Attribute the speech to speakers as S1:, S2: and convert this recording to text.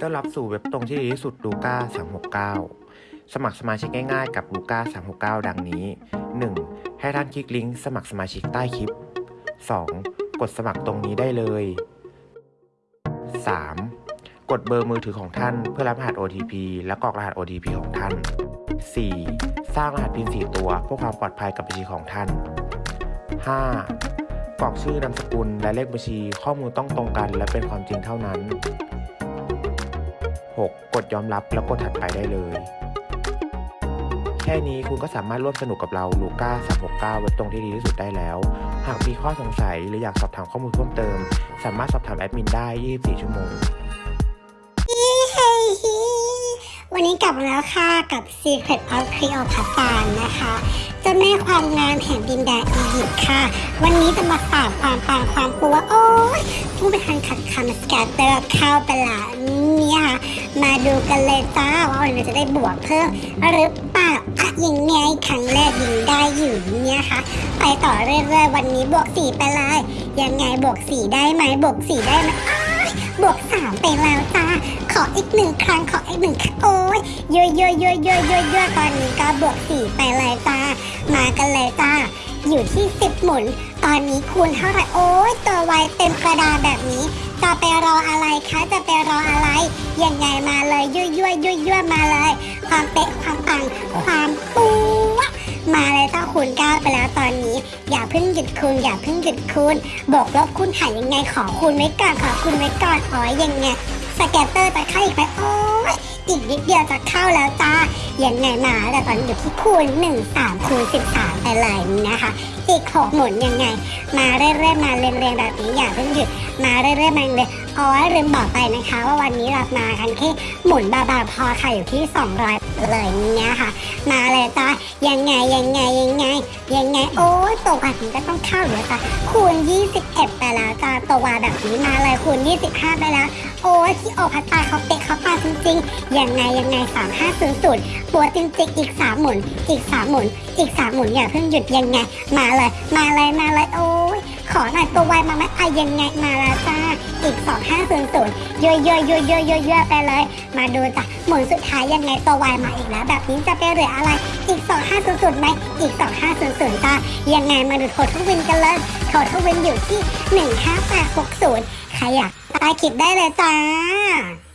S1: ต้อนรับสู่เว็บตรงที่ดีที่สุดลูก้า369 สมัครสมาชิกง่ายๆกับลูก้า369 ดังนี้ 1. ให้ท่านคลิกลิงก์สมัครสมาชิกใต้คลิป 2. กดสมัครตรงนี้ได้เลย 3. กดเบอร์มือถือของท่านเพื่อรับรหัส OTP และกรอกรหัส OTP ของท่าน 4. สร้างรหัส PIN 4 ตัวเพื่อความปลอดภัยกับบัญชีของท่าน 5. กรอกชื่อนามสกุลและเลขบัญชีข้อมูลต้องตรงกันและเป็นความจริงเท่านั้น 6. กดยอมรับแล้วกดถัดไปได้เลย แค่นี้คุณก็สามารถร่วมสนุกกับเราลูก้า369เว็บตรงที่ดีที่สุดได้แล้ว หากมีข้อสงสัยหรืออยากสอบถามข้อมูลเพิ่มเติม สามารถสอบถามแอดมินได้ 24 ชั่วโมง
S2: วันนี้กลับมาแล้วค่ะกับ Secret of Cleopatra นะคะเจ้าแม่ความงามแห่งดินแดนอียิปต์ค่ะ วันนี้จะมาฝากความปังความปัวโอ้ยผู้ไปทานขัดคำสแกตเตอร์เข้าไปละเนี่ยค่ะ มาดูกันเลยจ้าว่าวันนี้จะได้บวกเพิ่มหรือเปล่าอะยังไงครั้งแรกยิงได้อยู่เนี่ยค่ะ ไปต่อเรื่อยๆวันนี้บวกสี่ไปเลยยังไงบวกสี่ได้ไหมบวกสี่ได้ไหมบวกสามไปแล้วจ้าขออีกหนึ่งครั้งขออีกหนึ่งครั้งโอ้ยเยอะเยอะเยอะเยอะเยอะเยอะตอนนี้ก็บวกสี่ไปเลยจ้ามากันเลยจ้าอยู่ที่สิบหมุน ตอนนี้คูณเท่าไหร่โอ้ยตัวไวเต็มกระดาษแบบนี้ จะไปรออะไรคะจะไปรออะไรยังไงมาเลยยั่วยั่วยั่วยั่วมาเลย ความเป๊ะความปังความปูวะมาเลยจ้าคูณเก้าไปแล้วตอนนี้ อย่าเพิ่งหยุดคูณอย่าเพิ่งหยุดคูณบวกลบคูณหารยังไงขอคูณไว้ก่อนขอคูณไว้ก่อนอ๋อยังไง scatter จะเข้าอีกไหมโอ้ อีกนิดเดียวจะเข้าแล้วจ้ายังไงมาแต่ตอนอยู่ที่คูณ1 3คูณ13 ไปเลยนะคะ อีก 6 หมุนยังไง มาเรื่อยๆมาเรียงๆแบบนี้อย่าเพิ่งหยุดมาเรื่อยๆมาเลย อ๋อลืมบอกไปนะคะว่าวันนี้เรามากันแค่หมุนบาๆพอค่ะอยู่ที่ 200 เลยเนี่ยค่ะ มาเลยจ้ายังไงยังไงยังไง ยังไง โอ้ยตัวแบบนี้ก็ต้องเข้าเดี๋ยวจ้าคูณ 21 ไปแล้วจ้าตัวแบบนี้มาเลยคูณ 25 ไปแล้ว โอ้ยที่โอพัตตาเขาเป๊ะเขาปาจริงๆยังไงยังไง 3500ปัวจริงๆอีก 3 หมุน อีก 3 หมุน อีก 3 หมุนอย่าเพิ่งหยุดยังไง มาเลย มาเลยมาเลยโอ้ยขอหน่อยตัวไวมาไหมอะยังไงมาแล้วจ้าอีก 2500เยอะๆเยอะๆเยอะเยอะไปเลย มาดูจ้ะหมุนสุดท้ายยังไงตัววายมาอีกแล้ว แบบนี้จะไปเหลืออะไร อีก 2500ไหมอีก 2500จ้ายังไงมาดูโททวินกันเลยโททวินอยู่ที่ 15860 ใครอยากตาคิดได้เลยจ้า